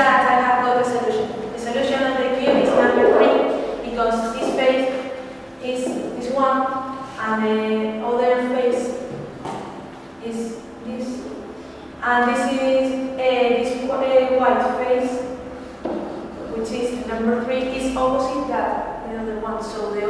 that I have got a solution. The solution of the cube is number 3 because this face is this one and the other face is this. And this is uh, this uh, white face, which is number 3, is opposite that the other one. So the